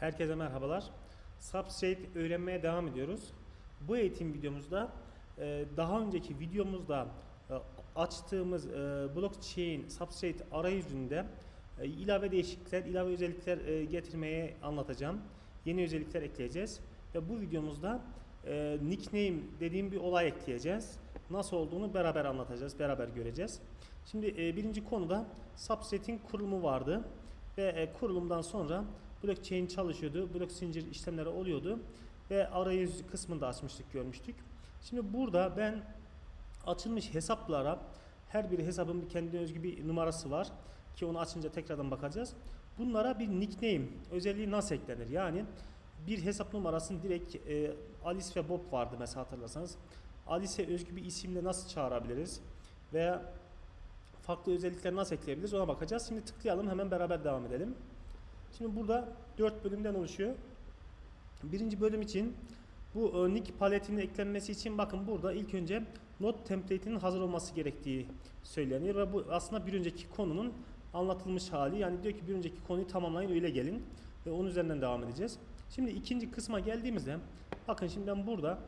Herkese merhabalar. Substrate öğrenmeye devam ediyoruz. Bu eğitim videomuzda e, daha önceki videomuzda e, açtığımız e, blockchain substrate arayüzünde ilave değişiklikler, ilave özellikler getirmeye anlatacağım. Yeni özellikler ekleyeceğiz ve bu videomuzda nickname dediğim bir olay ekleyeceğiz. Nasıl olduğunu beraber anlatacağız, beraber göreceğiz. Şimdi birinci konuda substrate'in kurulumu vardı ve kurulumdan sonra blockchain çalışıyordu, blok zincir işlemleri oluyordu ve arayüz kısmında açmıştık, görmüştük. Şimdi burada ben açılmış hesaplara her bir hesabın kendine özgü bir numarası var ki onu açınca tekrardan bakacağız. Bunlara bir nickname özelliği nasıl eklenir? Yani bir hesap numarasını direkt e, Alice ve Bob vardı mesela hatırlarsanız. Alice'e özgü bir isimle nasıl çağırabiliriz? Veya farklı özellikler nasıl ekleyebiliriz ona bakacağız. Şimdi tıklayalım hemen beraber devam edelim. Şimdi burada 4 bölümden oluşuyor. Birinci bölüm için bu nick paletinin eklenmesi için bakın burada ilk önce not template'inin hazır olması gerektiği söyleniyor ve bu aslında bir önceki konunun anlatılmış hali. Yani diyor ki bir önceki konuyu tamamlayın öyle gelin ve onun üzerinden devam edeceğiz. Şimdi ikinci kısma geldiğimizde bakın şimdi ben burada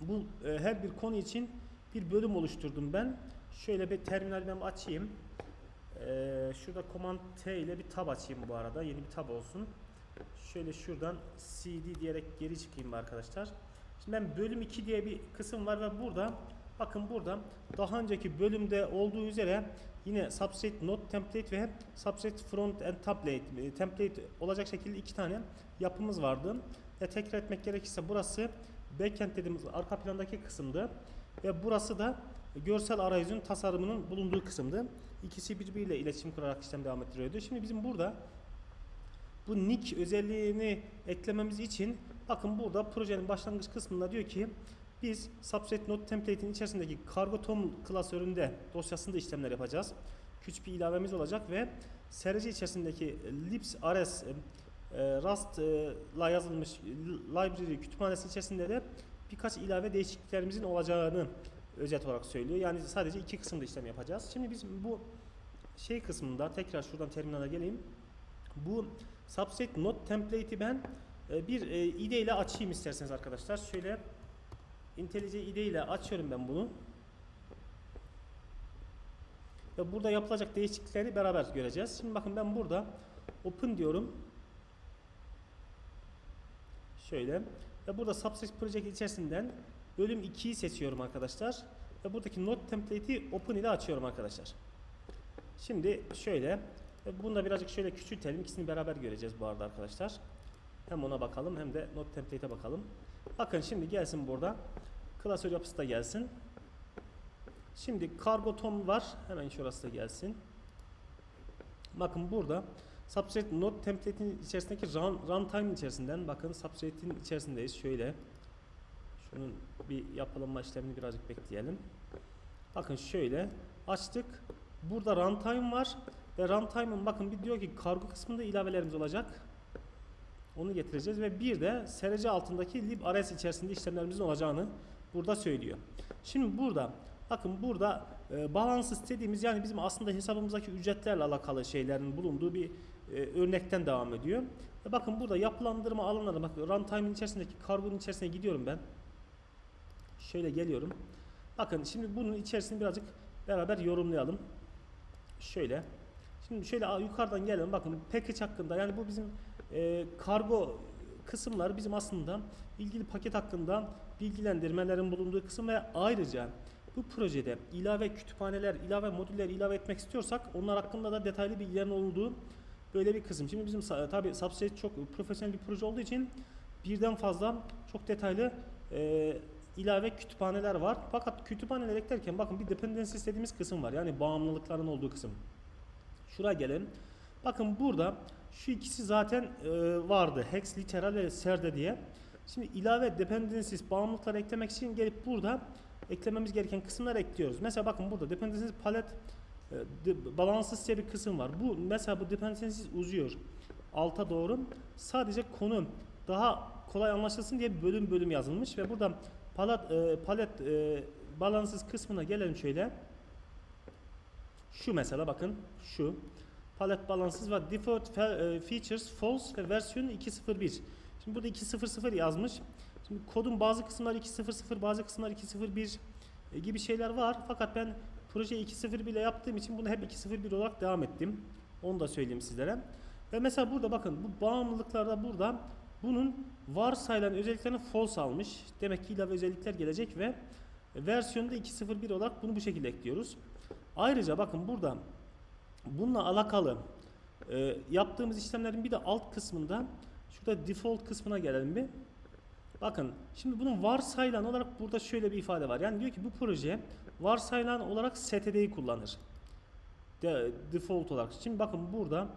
bu e, her bir konu için bir bölüm oluşturdum ben. Şöyle bir terminal ben açayım. Ee, şurada Command T ile bir tab açayım bu arada. Yeni bir tab olsun. Şöyle şuradan CD diyerek geri çıkayım arkadaşlar. Şimdi ben bölüm 2 diye bir kısım var ve burada bakın burada daha önceki bölümde olduğu üzere yine substrate not template ve substrate front and template e, template olacak şekilde iki tane yapımız vardı. Ve tekrar etmek gerekirse burası backend dediğimiz arka plandaki kısımdı ve burası da görsel arayüzün tasarımının bulunduğu kısımdı. İkisi birbiriyle iletişim kurarak işlem devam ettiriyordu. Şimdi bizim burada bu nick özelliğini eklememiz için bakın burada projenin başlangıç kısmında diyor ki biz substrate node template'in içerisindeki cargo tom klasöründe dosyasında işlemler yapacağız. Küçük bir ilavemiz olacak ve SRC içerisindeki libs rs e, Rust ile yazılmış library kütüphanesi içerisinde de birkaç ilave değişikliklerimizin olacağını özet olarak söylüyor. Yani sadece iki kısımda işlem yapacağız. Şimdi biz bu şey kısmında tekrar şuradan terminale geleyim. Bu substrate not template'i ben e, bir e, IDE ile açayım isterseniz arkadaşlar. Şöyle IntelliJ IDE ile açıyorum ben bunu. Ve burada yapılacak değişiklikleri beraber göreceğiz. Şimdi bakın ben burada open diyorum. Şöyle ve burada substrate project içerisinden bölüm 2'yi seçiyorum arkadaşlar. Ve buradaki not template'i open ile açıyorum arkadaşlar. Şimdi şöyle ve bunu da birazcık şöyle küçültelim. İkisini beraber göreceğiz bu arada arkadaşlar. Hem ona bakalım hem de not template'e bakalım. Bakın şimdi gelsin burada. Klasör yapısı da gelsin. Şimdi cargo tom var. Hemen şurası da gelsin. Bakın burada Substrate Node template'in içerisindeki run, runtime içerisinden bakın Substrate'in içerisindeyiz. Şöyle şunun bir yapılanma işlemini birazcık bekleyelim. Bakın şöyle açtık. Burada runtime var ve runtime'ın bakın bir diyor ki kargo kısmında ilavelerimiz olacak. Onu getireceğiz ve bir de SRC altındaki librs içerisinde işlemlerimizin olacağını burada söylüyor. Şimdi burada bakın burada e, balans istediğimiz yani bizim aslında hesabımızdaki ücretlerle alakalı şeylerin bulunduğu bir e, örnekten devam ediyor. E, bakın burada yapılandırma alanları bakın runtime'in içerisindeki kargonun içerisine gidiyorum ben. Şöyle geliyorum. Bakın şimdi bunun içerisini birazcık beraber yorumlayalım. Şöyle. Şimdi şöyle yukarıdan gelelim. Bakın package hakkında yani bu bizim e, kargo kısımlar bizim aslında ilgili paket hakkında bilgilendirmelerin bulunduğu kısım ve ayrıca bu projede ilave kütüphaneler, ilave modüller ilave etmek istiyorsak onlar hakkında da detaylı bilgilerin olduğu böyle bir kısım. Şimdi bizim tabi Substrate çok profesyonel bir proje olduğu için birden fazla çok detaylı e, ilave kütüphaneler var. Fakat kütüphaneler eklerken bakın bir dependency istediğimiz kısım var. Yani bağımlılıkların olduğu kısım. Şuraya gelelim. Bakın burada şu ikisi zaten e, vardı. Hex, literal ve serde diye. Şimdi ilave dependencies bağımlılıkları eklemek için gelip burada eklememiz gereken kısımları ekliyoruz. Mesela bakın burada dependencies palet e, balansız diye bir kısım var. Bu mesela bu dependencies uzuyor. Alta doğru. Sadece konu daha kolay anlaşılsın diye bölüm bölüm yazılmış ve burada palet e, palet e, balansız kısmına gelelim şöyle. Şu mesela bakın şu. Palette balances ve default e, features false ve versiyon 2.01. Şimdi burada 2.00 yazmış. Şimdi kodun bazı kısımlar 2.00 bazı kısımlar 2.01 e, gibi şeyler var. Fakat ben proje 2.01 ile yaptığım için bunu hep 2.01 olarak devam ettim. Onu da söyleyeyim sizlere. Ve mesela burada bakın bu bağımlılıklarda burada bunun varsayılan özelliklerini false almış. Demek ki ilave özellikler gelecek ve versiyonda 2.01 olarak bunu bu şekilde ekliyoruz. Ayrıca bakın burada bununla alakalı e, yaptığımız işlemlerin bir de alt kısmında şurada default kısmına gelelim bir. Bakın şimdi bunun varsayılan olarak burada şöyle bir ifade var. Yani diyor ki bu proje varsayılan olarak STD'yi kullanır. De, default olarak. Şimdi bakın burada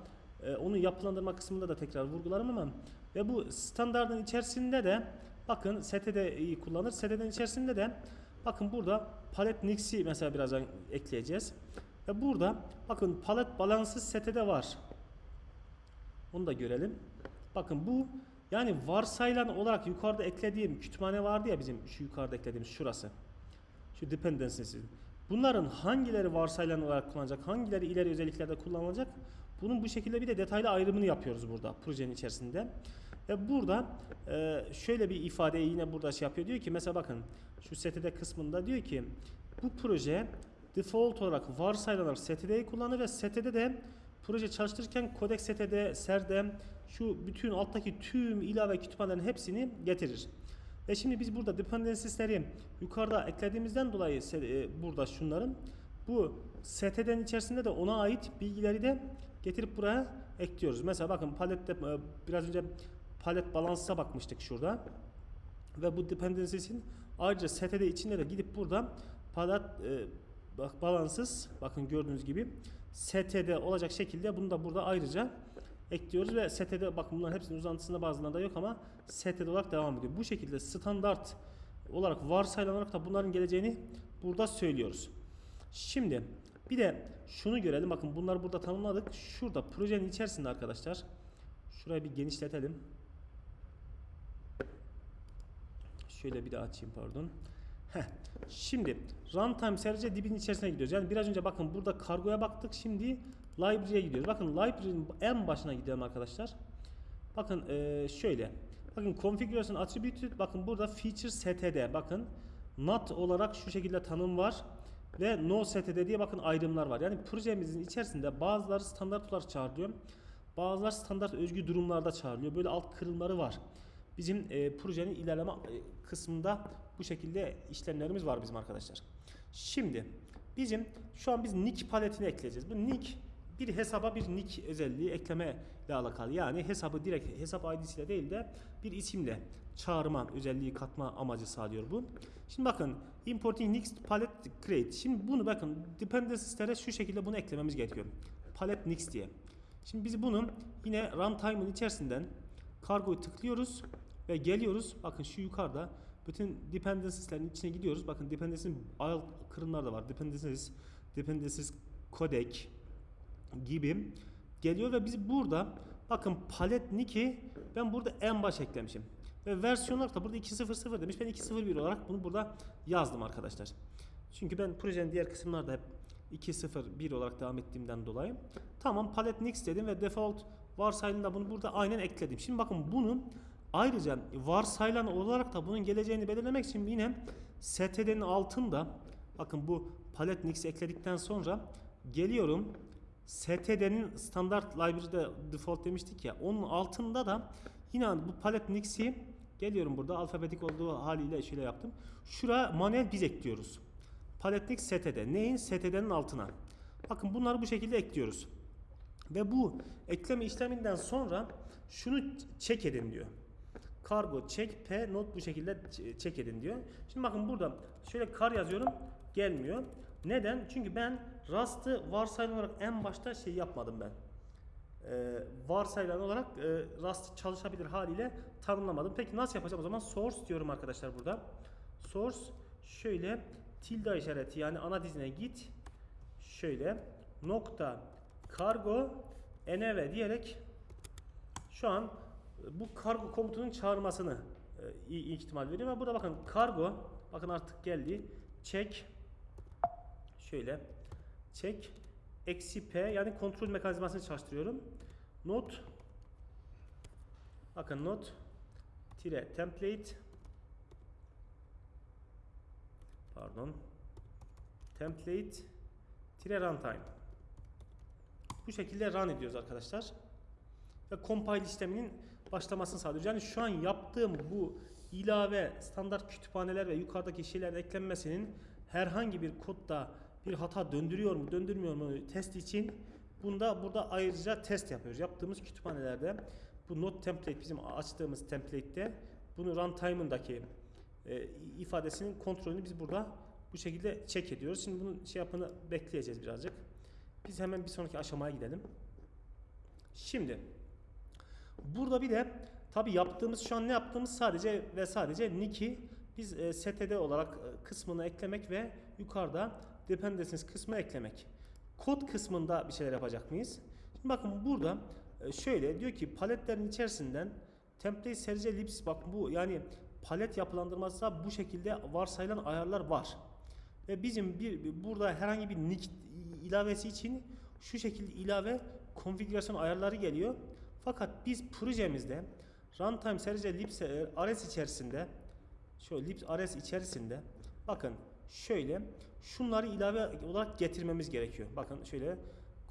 e, onu yapılandırma kısmında da tekrar vurgularım ama ve bu standardın içerisinde de bakın STD'yi kullanır. STD'nin içerisinde de bakın burada palet nix'i mesela birazdan ekleyeceğiz. Ve burada bakın palet balansı STD var. Onu da görelim. Bakın bu yani varsayılan olarak yukarıda eklediğim kütüphane vardı ya bizim şu yukarıda eklediğimiz şurası. Şu dependencies. Bunların hangileri varsayılan olarak kullanılacak, hangileri ileri özelliklerde kullanılacak? Bunun bu şekilde bir de detaylı ayrımını yapıyoruz burada projenin içerisinde. Ve burada e, şöyle bir ifadeyi yine burada şey yapıyor. Diyor ki mesela bakın şu STD kısmında diyor ki bu proje default olarak varsayılan STD'yi kullanır ve STD de proje çalıştırırken kodek STD, serdem şu bütün alttaki tüm ilave kütüphanelerin hepsini getirir. Ve şimdi biz burada dependencies'leri yukarıda eklediğimizden dolayı se- e, burada şunların bu STD'nin içerisinde de ona ait bilgileri de getirip buraya ekliyoruz. Mesela bakın palette e, biraz önce palet balansa bakmıştık şurada. Ve bu dependencies'in ayrıca STD içinde de gidip burada palet e, bak balanssız bakın gördüğünüz gibi STD olacak şekilde bunu da burada ayrıca ekliyoruz ve STD bakın bunların hepsinin uzantısında bazılarında yok ama STD olarak devam ediyor. Bu şekilde standart olarak varsayılan olarak da bunların geleceğini burada söylüyoruz. Şimdi bir de şunu görelim. Bakın bunları burada tanımladık. Şurada projenin içerisinde arkadaşlar şurayı bir genişletelim. Şöyle bir daha açayım pardon. Heh. Şimdi runtime sadece dibin içerisine gidiyoruz. Yani biraz önce bakın burada kargoya baktık. Şimdi library'e gidiyoruz. Bakın library'nin en başına gidelim arkadaşlar. Bakın eee, şöyle. Bakın configuration attributed bakın burada feature std bakın not olarak şu şekilde tanım var ve no std diye bakın ayrımlar var. Yani projemizin içerisinde bazıları standart olarak çağrılıyor. Bazıları standart özgü durumlarda çağrılıyor. Böyle alt kırılmaları var. Bizim e, projenin ilerleme kısmında bu şekilde işlemlerimiz var bizim arkadaşlar. Şimdi bizim şu an biz nick paletini ekleyeceğiz. Bu nick bir hesaba bir nick özelliği ekleme ile alakalı. Yani hesabı direkt hesap ID'siyle değil de bir isimle çağırma özelliği katma amacı sağlıyor bu. Şimdi bakın importing next palette create. Şimdi bunu bakın dependencies'lere şu şekilde bunu eklememiz gerekiyor. Palette next diye. Şimdi biz bunu yine runtime'ın içerisinden kargoyu tıklıyoruz ve geliyoruz. Bakın şu yukarıda bütün dependencies'lerin içine gidiyoruz. Bakın dependencies'in alt kırımlar da var. Dependencies, dependencies codec gibi geliyor ve biz burada bakın palet nick'i ben burada en baş eklemişim. Ve versiyon olarak da burada 2.0.0 demiş. Ben 2.0.1 olarak bunu burada yazdım arkadaşlar. Çünkü ben projenin diğer kısımlarda hep 2.0.1 olarak devam ettiğimden dolayı. Tamam palet next dedim ve default varsayılında bunu burada aynen ekledim. Şimdi bakın bunun ayrıca varsayılan olarak da bunun geleceğini belirlemek için yine std'nin altında bakın bu palet next ekledikten sonra geliyorum std'nin standart library'de default demiştik ya onun altında da yine bu palet nix'i geliyorum burada alfabetik olduğu haliyle şöyle yaptım. Şura manuel biz ekliyoruz. Palet nix std. Neyin? std'nin altına. Bakın bunları bu şekilde ekliyoruz. Ve bu ekleme işleminden sonra şunu check edin diyor. Kargo check p not bu şekilde ç- check edin diyor. Şimdi bakın burada şöyle kar yazıyorum gelmiyor. Neden? Çünkü ben Rust'ı varsayılan olarak en başta şey yapmadım ben. Ee, varsayılan olarak e, Rust çalışabilir haliyle tanımlamadım. Peki nasıl yapacağım o zaman? Source diyorum arkadaşlar burada. Source şöyle tilde işareti yani ana dizine git. Şöyle nokta kargo env diyerek şu an bu kargo komutunun çağırmasını e, iyi ihtimal veriyor. Burada bakın kargo bakın artık geldi. Check şöyle check eksi P yani kontrol mekanizmasını çalıştırıyorum. Not bakın not tire template pardon template tire runtime bu şekilde run ediyoruz arkadaşlar ve compile işleminin başlamasını sağlıyoruz. Yani şu an yaptığım bu ilave standart kütüphaneler ve yukarıdaki şeylerin eklenmesinin herhangi bir kodda bir hata döndürüyor mu döndürmüyor mu test için bunda burada ayrıca test yapıyoruz. Yaptığımız kütüphanelerde bu not template bizim açtığımız template'te bunu runtime'ındaki e, ifadesinin kontrolünü biz burada bu şekilde check ediyoruz. Şimdi bunun şey yapını bekleyeceğiz birazcık. Biz hemen bir sonraki aşamaya gidelim. Şimdi burada bir de tabi yaptığımız şu an ne yaptığımız sadece ve sadece nick'i biz e, std olarak e, kısmını eklemek ve yukarıda dependencies kısmı eklemek. Kod kısmında bir şeyler yapacak mıyız? Şimdi bakın burada e, şöyle diyor ki paletlerin içerisinden template serice libs bak bu yani palet yapılandırması bu şekilde varsayılan ayarlar var. Ve bizim bir burada herhangi bir nick ilavesi için şu şekilde ilave konfigürasyon ayarları geliyor. Fakat biz projemizde runtime serice libs e, rs içerisinde şöyle libs rs içerisinde bakın şöyle şunları ilave olarak getirmemiz gerekiyor. Bakın şöyle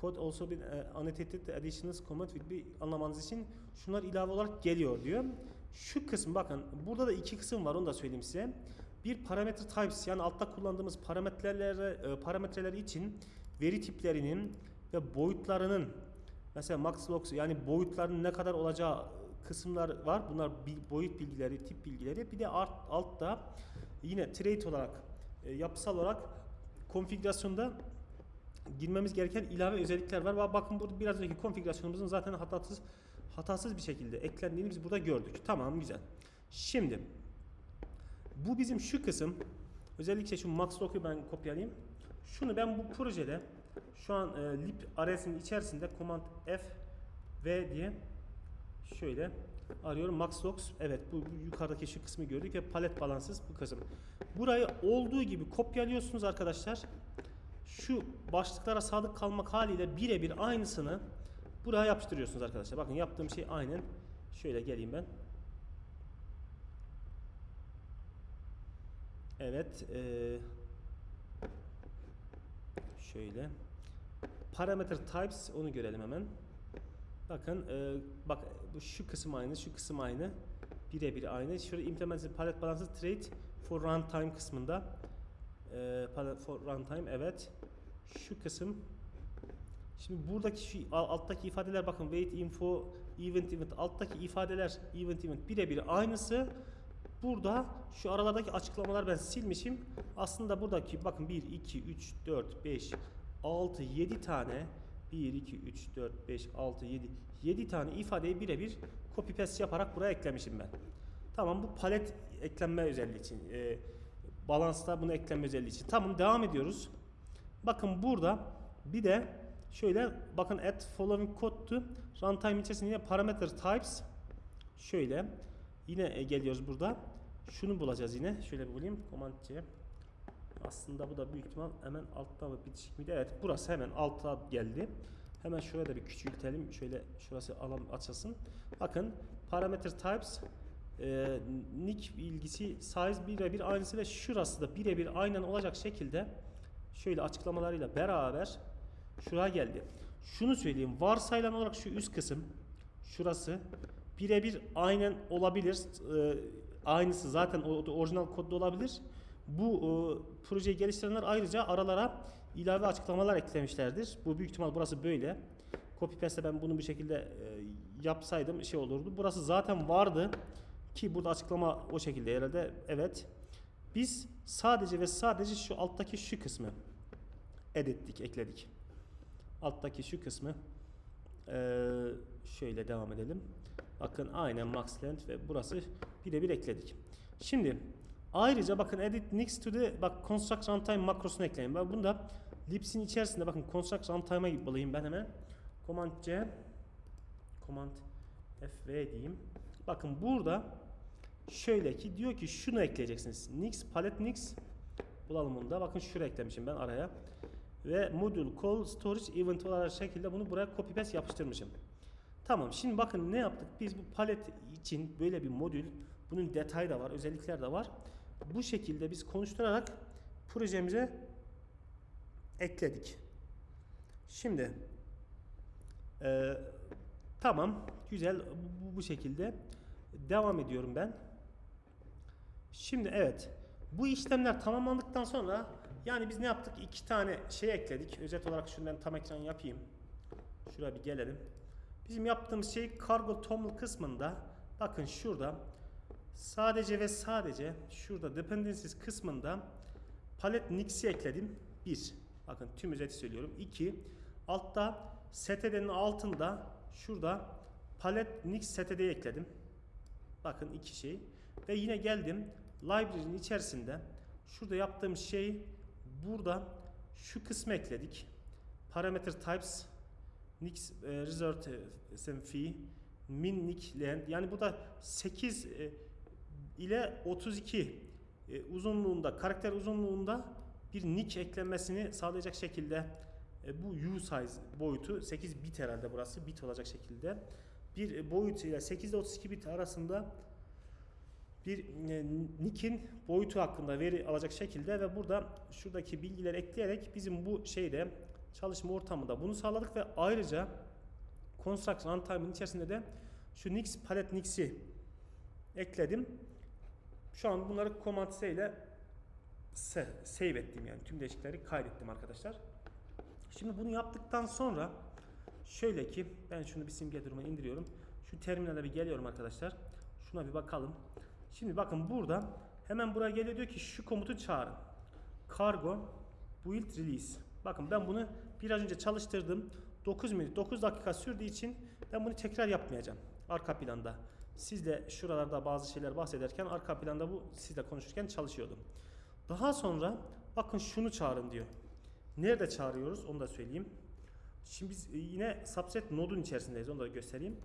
code also been uh, annotated additions comment will be anlamanız için şunlar ilave olarak geliyor diyor. Şu kısım bakın burada da iki kısım var onu da söyleyeyim size. Bir parametre types yani altta kullandığımız parametreleri e, parametreler için veri tiplerinin ve boyutlarının mesela max log yani boyutlarının ne kadar olacağı kısımlar var. Bunlar boyut bilgileri, tip bilgileri. Bir de alt, altta yine trait olarak e, yapısal olarak konfigürasyonda girmemiz gereken ilave özellikler var. Bakın burada biraz önceki konfigürasyonumuzun zaten hatasız hatasız bir şekilde eklendiğini biz burada gördük. Tamam güzel. Şimdi bu bizim şu kısım özellikle şu max log'u ben kopyalayayım. Şunu ben bu projede şu an e, lib array'sinin içerisinde command F V diye şöyle arıyorum. Max logs evet bu, bu yukarıdaki şu kısmı gördük ve palet balansız bu kısım. Burayı olduğu gibi kopyalıyorsunuz arkadaşlar. Şu başlıklara sadık kalmak haliyle birebir aynısını buraya yapıştırıyorsunuz arkadaşlar. Bakın yaptığım şey aynen şöyle geleyim ben. Evet ee, şöyle parameter types onu görelim hemen Bakın e, bak bu şu kısım aynı, şu kısım aynı. Birebir aynı. Şurada implemented palette balance trait for runtime kısmında. E, for runtime evet. Şu kısım Şimdi buradaki şu alttaki ifadeler bakın wait info event event alttaki ifadeler event event birebir aynısı. Burada şu aralardaki açıklamalar ben silmişim. Aslında buradaki bakın 1 2 3 4 5 6 7 tane 1, 2, 3, 4, 5, 6, 7, 7 tane ifadeyi birebir copy paste yaparak buraya eklemişim ben. Tamam bu palet eklenme özelliği için. E, balansta bunu eklenme özelliği için. Tamam devam ediyoruz. Bakın burada bir de şöyle bakın add following code to runtime içerisinde yine parameter types şöyle yine geliyoruz burada. Şunu bulacağız yine. Şöyle bir bulayım. Command C. Aslında bu da büyük ihtimal hemen altta mı bitişik miydi? Evet burası hemen altta geldi. Hemen şuraya da bir küçültelim. Şöyle şurası alan açılsın. Bakın parameter types e, nick bilgisi size birebir aynısı ve şurası da birebir aynen olacak şekilde şöyle açıklamalarıyla beraber şuraya geldi. Şunu söyleyeyim. Varsayılan olarak şu üst kısım şurası birebir aynen olabilir. E, aynısı zaten orijinal kodda olabilir bu e, projeyi geliştirenler ayrıca aralara ilave açıklamalar eklemişlerdir. Bu büyük ihtimal burası böyle. Copy paste ben bunu bir şekilde e, yapsaydım şey olurdu. Burası zaten vardı ki burada açıklama o şekilde herhalde. Evet. Biz sadece ve sadece şu alttaki şu kısmı edittik, ekledik. Alttaki şu kısmı ee, şöyle devam edelim. Bakın aynen max length ve burası birebir ekledik. Şimdi Ayrıca bakın edit next to the bak construct runtime makrosunu ekleyin. Ben bunda libs'in içerisinde bakın construct runtime'a bulayım ben hemen. Command C Command F V diyeyim. Bakın burada şöyle ki diyor ki şunu ekleyeceksiniz. Nix palet nix bulalım bunu da. Bakın şuraya eklemişim ben araya. ve module call storage event olarak şekilde bunu buraya copy paste yapıştırmışım. Tamam şimdi bakın ne yaptık? Biz bu palet için böyle bir modül bunun detayı da var, özellikler de var. Bu şekilde biz konuşturarak projemize ekledik. Şimdi e, tamam güzel bu, bu şekilde devam ediyorum ben. Şimdi evet bu işlemler tamamlandıktan sonra yani biz ne yaptık? İki tane şey ekledik. Özet olarak şunu tam ekran yapayım. Şuraya bir gelelim. Bizim yaptığımız şey kargo toml kısmında bakın şurada sadece ve sadece şurada dependencies kısmında palet nix'i ekledim. 1. Bakın tüm özeti söylüyorum. 2. Altta std'nin altında şurada palet nix std'yi ekledim. Bakın iki şey. Ve yine geldim library'nin içerisinde şurada yaptığım şey burada şu kısmı ekledik. Parameter types nix e, result fee min nick length yani bu da 8 e, ile 32 e, uzunluğunda karakter uzunluğunda bir nick eklenmesini sağlayacak şekilde e, bu u size boyutu 8 bit herhalde burası bit olacak şekilde bir boyut ile 8 ile 32 bit arasında bir e, nick'in boyutu hakkında veri alacak şekilde ve burada şuradaki bilgileri ekleyerek bizim bu şeyde çalışma ortamında bunu sağladık ve ayrıca construction runtime'ın içerisinde de şu nix palet nix'i ekledim. Şu an bunları command C ile save ettim yani tüm değişiklikleri kaydettim arkadaşlar. Şimdi bunu yaptıktan sonra şöyle ki ben şunu bir simge duruma indiriyorum. Şu terminale bir geliyorum arkadaşlar. Şuna bir bakalım. Şimdi bakın burada hemen buraya geliyor diyor ki şu komutu çağırın. Cargo build release. Bakın ben bunu biraz önce çalıştırdım. 9 minut 9 dakika sürdüğü için ben bunu tekrar yapmayacağım. Arka planda. Sizle şuralarda bazı şeyler bahsederken arka planda bu sizle konuşurken çalışıyordum. Daha sonra bakın şunu çağırın diyor. Nerede çağırıyoruz onu da söyleyeyim. Şimdi biz yine subset nodun içerisindeyiz onu da göstereyim.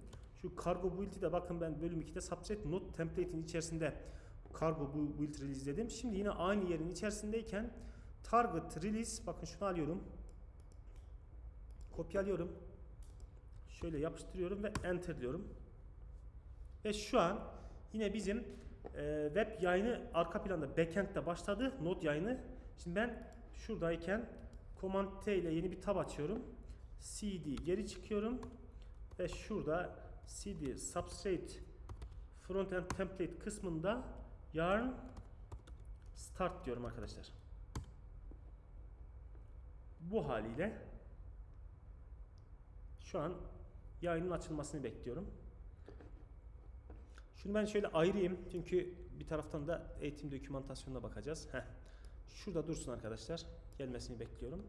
Şu cargo build'i de bakın ben bölüm 2'de subset node template'in içerisinde cargo build release dedim. Şimdi yine aynı yerin içerisindeyken target release bakın şunu alıyorum. Kopyalıyorum. Şöyle yapıştırıyorum ve enter diyorum. Ve şu an yine bizim e, web yayını arka planda backend'de başladı. Node yayını. Şimdi ben şuradayken Command T ile yeni bir tab açıyorum. CD geri çıkıyorum. Ve şurada CD substrate frontend template kısmında yarn start diyorum arkadaşlar. Bu haliyle şu an yayının açılmasını bekliyorum. Şunu ben şöyle ayırayım çünkü bir taraftan da eğitim dokümantasyonuna bakacağız. Heh. Şurada dursun arkadaşlar. Gelmesini bekliyorum.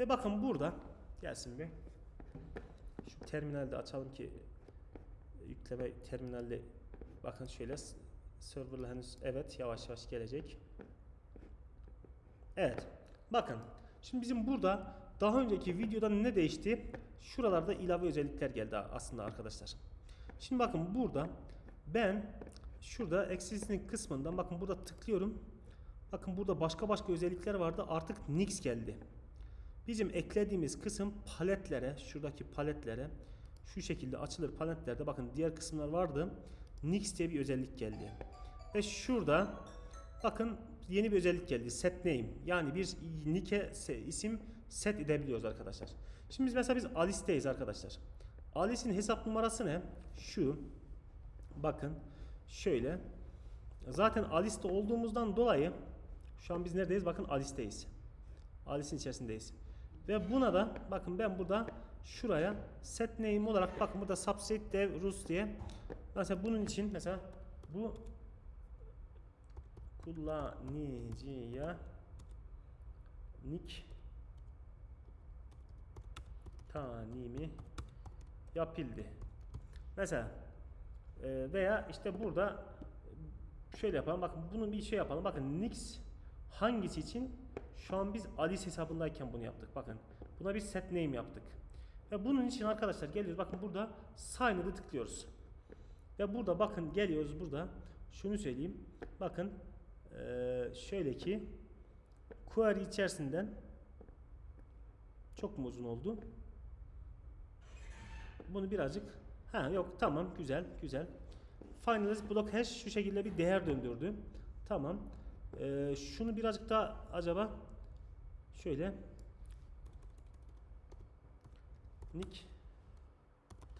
Ve bakın burada gelsin bir. Şu terminalde açalım ki yükleme terminalde bakın şöyle serverla henüz evet yavaş yavaş gelecek. Evet. Bakın. Şimdi bizim burada daha önceki videoda ne değişti? Şuralarda ilave özellikler geldi aslında arkadaşlar. Şimdi bakın burada ben şurada existing kısmından bakın burada tıklıyorum. Bakın burada başka başka özellikler vardı. Artık Nix geldi. Bizim eklediğimiz kısım paletlere, şuradaki paletlere şu şekilde açılır paletlerde. Bakın diğer kısımlar vardı. Nix diye bir özellik geldi. Ve şurada bakın yeni bir özellik geldi. Set name. Yani bir nick'e isim set edebiliyoruz arkadaşlar. Şimdi biz mesela biz Alice'teyiz arkadaşlar. Alice'in hesap numarası ne? Şu. Bakın şöyle. Zaten Alice'de olduğumuzdan dolayı şu an biz neredeyiz? Bakın Alice'deyiz. Alice'in içerisindeyiz. Ve buna da bakın ben burada şuraya set name olarak bakın burada subset dev rus diye mesela bunun için mesela bu kullanıcıya nick tanimi yapıldı. Mesela e, veya işte burada şöyle yapalım. Bakın bunu bir şey yapalım. Bakın nix hangisi için? Şu an biz Alice hesabındayken bunu yaptık. Bakın buna bir set name yaptık. Ve bunun için arkadaşlar geliyoruz. Bakın burada sign'ı tıklıyoruz. Ve burada bakın geliyoruz burada. Şunu söyleyeyim. Bakın ee, şöyle ki query içerisinden Çok mu uzun oldu? Bunu birazcık ha yok tamam güzel güzel. Finalize block hash şu şekilde bir değer döndürdü. Tamam. Ee, şunu birazcık daha acaba şöyle nick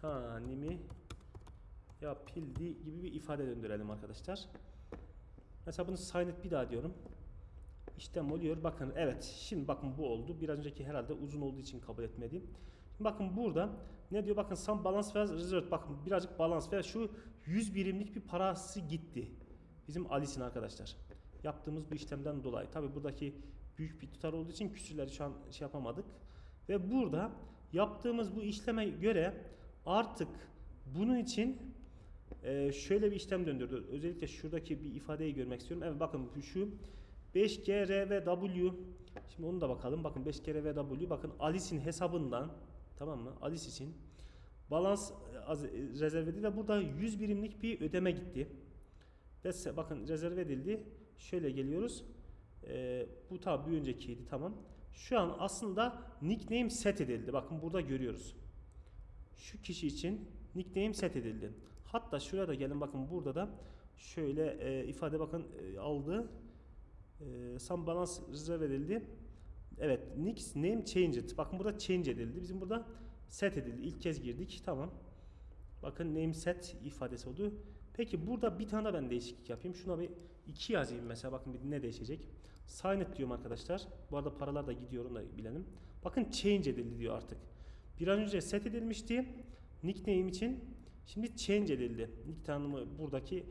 tanimi yapildi gibi bir ifade döndürelim arkadaşlar. Mesela bunu sign bir daha diyorum. İşlem oluyor. Bakın evet. Şimdi bakın bu oldu. Biraz önceki herhalde uzun olduğu için kabul etmediğim. Bakın burada ne diyor? Bakın some balance ve reserve. Bakın birazcık balans ve şu 100 birimlik bir parası gitti. Bizim Alice'in arkadaşlar. Yaptığımız bu işlemden dolayı. Tabi buradaki büyük bir tutar olduğu için küsürleri şu an şey yapamadık. Ve burada yaptığımız bu işleme göre artık bunun için e, şöyle bir işlem döndürdü. Özellikle şuradaki bir ifadeyi görmek istiyorum. Evet bakın şu 5G, R ve W. Şimdi onu da bakalım. Bakın 5G, R ve W. Bakın Alice'in hesabından tamam mı? Alice için balans e, e, rezerv edildi ve burada 100 birimlik bir ödeme gitti. Ve bakın rezerv edildi. Şöyle geliyoruz. Ee, bu tabi bir öncekiydi tamam. Şu an aslında nickname set edildi. Bakın burada görüyoruz. Şu kişi için nickname set edildi. Hatta şuraya da gelin bakın burada da şöyle e, ifade bakın e, aldı. E, some balance rezerv edildi. Evet, nickname changed. Bakın burada change edildi. Bizim burada set edildi. İlk kez girdik. Tamam. Bakın name set ifadesi oldu. Peki burada bir tane ben değişiklik yapayım. Şuna bir 2 yazayım mesela. Bakın bir ne değişecek. Sign diyorum arkadaşlar. Bu arada paralar da gidiyor onu da bilelim. Bakın change edildi diyor artık. Bir an önce set edilmişti. Nickname için. Şimdi change edildi. Nick tanımı buradaki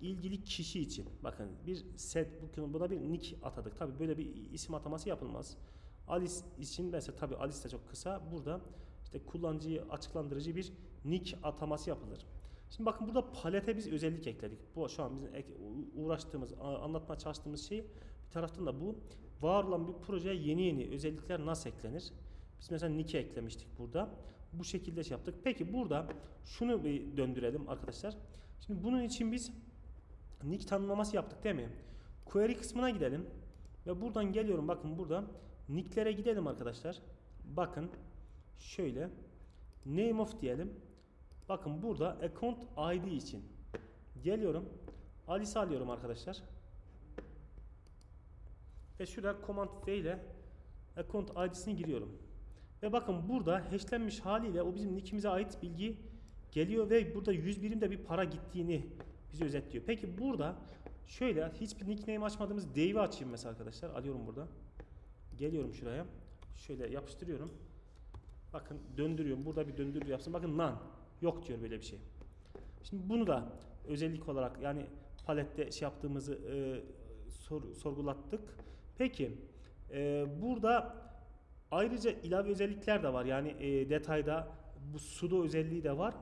ilgili kişi için. Bakın bir set bu- buna bir nick atadık. Tabi böyle bir isim ataması yapılmaz. Alice için mesela tabi Alice de çok kısa. Burada işte kullanıcıyı açıklandırıcı bir nick ataması yapılır. Şimdi bakın burada palete biz özellik ekledik. Bu şu an bizim uğraştığımız, anlatmaya çalıştığımız şey bir taraftan da bu. Var olan bir projeye yeni yeni özellikler nasıl eklenir? Biz mesela nick'i eklemiştik burada. Bu şekilde şey yaptık. Peki burada şunu bir döndürelim arkadaşlar. Şimdi bunun için biz nick tanımlaması yaptık değil mi? Query kısmına gidelim. Ve buradan geliyorum bakın burada nicklere gidelim arkadaşlar. Bakın şöyle name of diyelim. Bakın burada account ID için geliyorum. Alice alıyorum arkadaşlar. Ve şurada command V ile account ID'sini giriyorum. Ve bakın burada hashlenmiş haliyle o bizim nickimize ait bilgi geliyor ve burada 100 birimde bir para gittiğini bize özetliyor. Peki burada şöyle hiçbir nickname açmadığımız Dave'i açayım mesela arkadaşlar. Alıyorum burada. Geliyorum şuraya. Şöyle yapıştırıyorum. Bakın döndürüyorum. Burada bir döndürü yapsın. Bakın none. Yok diyor böyle bir şey. Şimdi bunu da özellik olarak yani palette şey yaptığımızı e, sor- sorgulattık. Peki e, burada ayrıca ilave özellikler de var. Yani e, detayda bu sudo özelliği de var.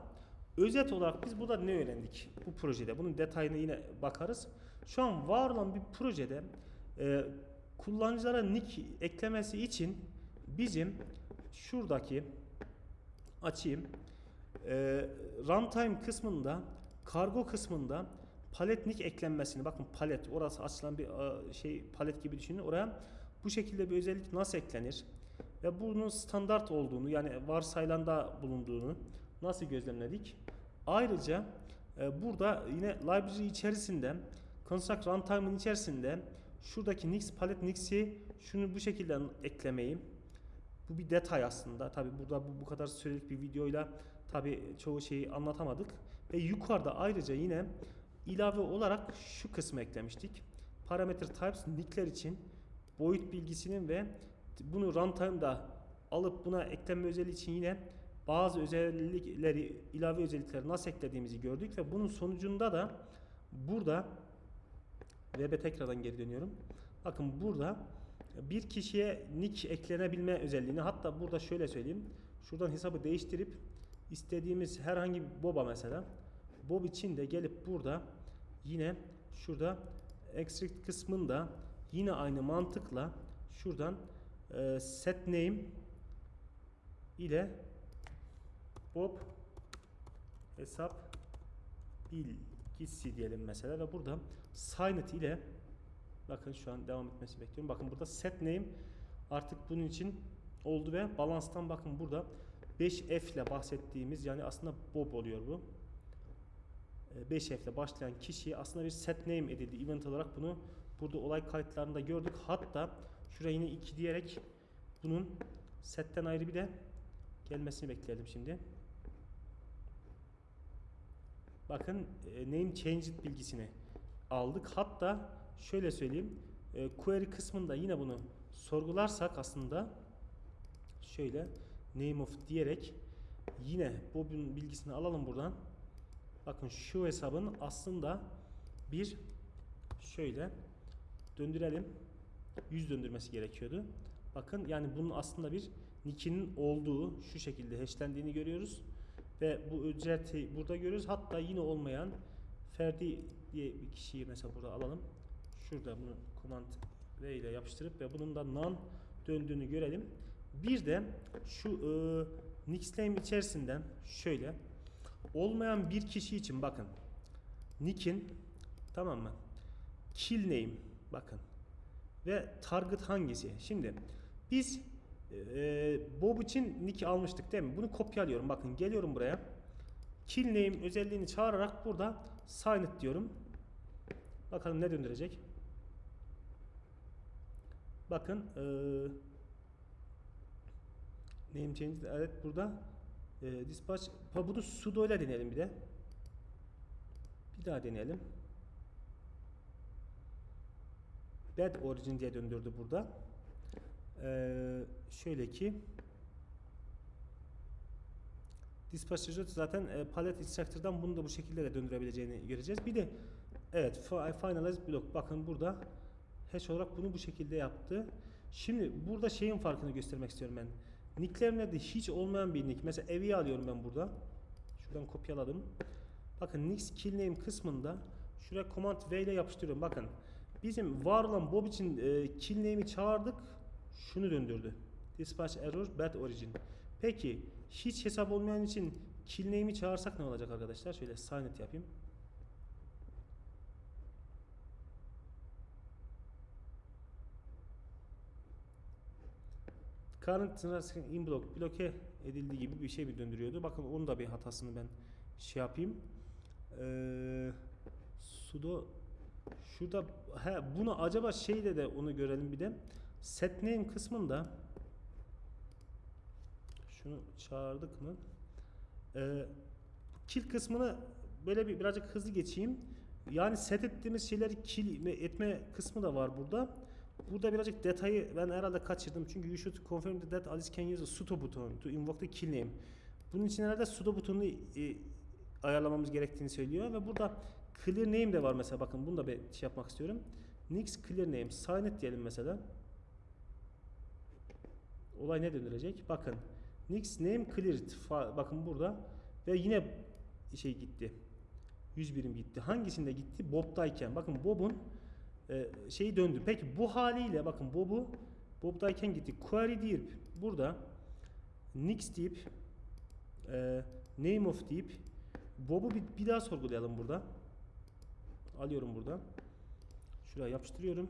Özet olarak biz burada ne öğrendik bu projede? Bunun detayına yine bakarız. Şu an var olan bir projede e, kullanıcılara nick eklemesi için bizim şuradaki açayım. E, runtime kısmında kargo kısmında palet nick eklenmesini bakın palet orası açılan bir şey palet gibi düşünün oraya bu şekilde bir özellik nasıl eklenir ve bunun standart olduğunu yani varsaylanda bulunduğunu nasıl gözlemledik ayrıca e, burada yine library içerisinde construct runtime'ın içerisinde şuradaki nix palet nix'i şunu bu şekilde eklemeyi bu bir detay aslında. Tabi burada bu, bu kadar sürelik bir videoyla tabi çoğu şeyi anlatamadık. Ve yukarıda ayrıca yine ilave olarak şu kısmı eklemiştik. Parameter types nickler için boyut bilgisinin ve bunu runtime'da alıp buna ekleme özelliği için yine bazı özellikleri, ilave özellikleri nasıl eklediğimizi gördük ve bunun sonucunda da burada web'e tekrardan geri dönüyorum. Bakın burada bir kişiye nick eklenebilme özelliğini hatta burada şöyle söyleyeyim. Şuradan hesabı değiştirip istediğimiz herhangi bir boba mesela bob için de gelip burada yine şurada extract kısmında yine aynı mantıkla şuradan e, set name ile bob hesap bilgisi diyelim mesela ve burada sign it ile bakın şu an devam etmesini bekliyorum. Bakın burada set name artık bunun için oldu ve balanstan bakın burada 5F ile bahsettiğimiz yani aslında Bob oluyor bu. E, 5F ile başlayan kişiye aslında bir set name edildi. Event olarak bunu burada olay kayıtlarında gördük. Hatta şuraya yine 2 diyerek bunun setten ayrı bir de gelmesini bekleyelim şimdi. Bakın e, name changed bilgisini aldık. Hatta şöyle söyleyeyim. E, query kısmında yine bunu sorgularsak aslında şöyle name of diyerek yine Bob'un bilgisini alalım buradan. Bakın şu hesabın aslında bir şöyle döndürelim. 100 döndürmesi gerekiyordu. Bakın yani bunun aslında bir nick'inin olduğu şu şekilde hashlendiğini görüyoruz. Ve bu ücreti burada görüyoruz. Hatta yine olmayan Ferdi diye bir kişiyi mesela burada alalım. Şurada bunu command V ile yapıştırıp ve bunun da none döndüğünü görelim. Bir de şu e, nickname içerisinden şöyle olmayan bir kişi için bakın nick'in tamam mı? Kill name bakın ve target hangisi? Şimdi biz e, Bob için nick almıştık değil mi? Bunu kopyalıyorum. Bakın geliyorum buraya. Kill name özelliğini çağırarak burada sign it diyorum. Bakalım ne döndürecek? Bakın e, name change evet burada e, dispatch bunu sudo ile deneyelim bir de. Bir daha deneyelim. Bad origin diye döndürdü burada. Ee, şöyle ki Dispatch result zaten e, palet instructor'dan bunu da bu şekilde de döndürebileceğini göreceğiz. Bir de evet fi- finalize block bakın burada hash olarak bunu bu şekilde yaptı. Şimdi burada şeyin farkını göstermek istiyorum ben. Nicklerimde hiç olmayan bir nick. Mesela evi alıyorum ben burada. Şuradan kopyaladım. Bakın Nix kill name kısmında şuraya command V ile yapıştırıyorum. Bakın bizim var olan Bob için e, kill name'i çağırdık. Şunu döndürdü. Dispatch error bad origin. Peki hiç hesap olmayan için kill name'i çağırsak ne olacak arkadaşlar? Şöyle sign it yapayım. Current transaction in block bloke edildiği gibi bir şey mi döndürüyordu? Bakın onun da bir hatasını ben şey yapayım. Ee, sudo şurada he, bunu acaba şeyde de onu görelim bir de. Set name kısmında şunu çağırdık mı? Ee, kill kısmını böyle bir birazcık hızlı geçeyim. Yani set ettiğimiz şeyleri kill etme kısmı da var burada. Burada birazcık detayı ben herhalde kaçırdım. Çünkü you should confirm that Alice can use a sudo button to invoke the kill name. Bunun için herhalde sudo butonunu e, ayarlamamız gerektiğini söylüyor ve burada clear name de var mesela bakın bunu da bir şey yapmak istiyorum. Nix clear name sign it diyelim mesela. Olay ne döndürecek? Bakın Nix name cleared bakın burada ve yine şey gitti. 100 birim gitti. Hangisinde gitti? Bob'dayken. Bakın Bob'un e, şeyi döndü. Peki bu haliyle bakın Bob'u Bob'dayken gitti. Query deyip burada Nix deyip e, name of deyip Bob'u bir, bir daha sorgulayalım burada. Alıyorum burada. Şuraya yapıştırıyorum.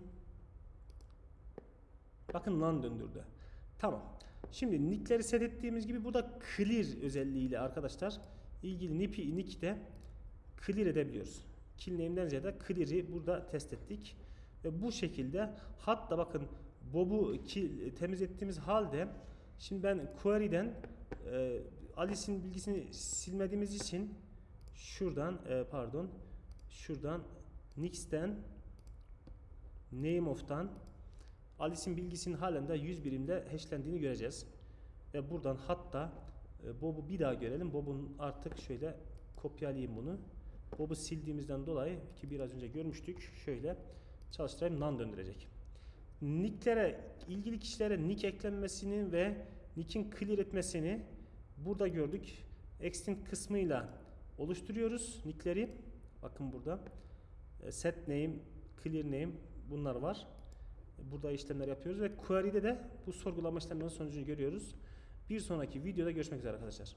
Bakın lan döndürdü. Tamam. Şimdi nickleri set ettiğimiz gibi burada clear özelliğiyle arkadaşlar ilgili nick'i nick'te clear edebiliyoruz. Kill name'den ziyade clear'i burada test ettik. Ve bu şekilde hatta bakın Bob'u temiz ettiğimiz halde şimdi ben query'den e, Alice'in bilgisini silmediğimiz için şuradan e, pardon şuradan Nix'ten name of'tan Alice'in bilgisinin halen de 100 birimde hashlendiğini göreceğiz. Ve buradan hatta e, Bob'u bir daha görelim. Bob'un artık şöyle kopyalayayım bunu. Bob'u sildiğimizden dolayı ki biraz önce görmüştük. Şöyle çalıştırayım non döndürecek. Nicklere ilgili kişilere nick eklenmesini ve nick'in clear etmesini burada gördük. Extend kısmıyla oluşturuyoruz nickleri. Bakın burada e, set name, clear name bunlar var. Burada işlemler yapıyoruz ve query'de de bu sorgulama işlemlerinin sonucunu görüyoruz. Bir sonraki videoda görüşmek üzere arkadaşlar.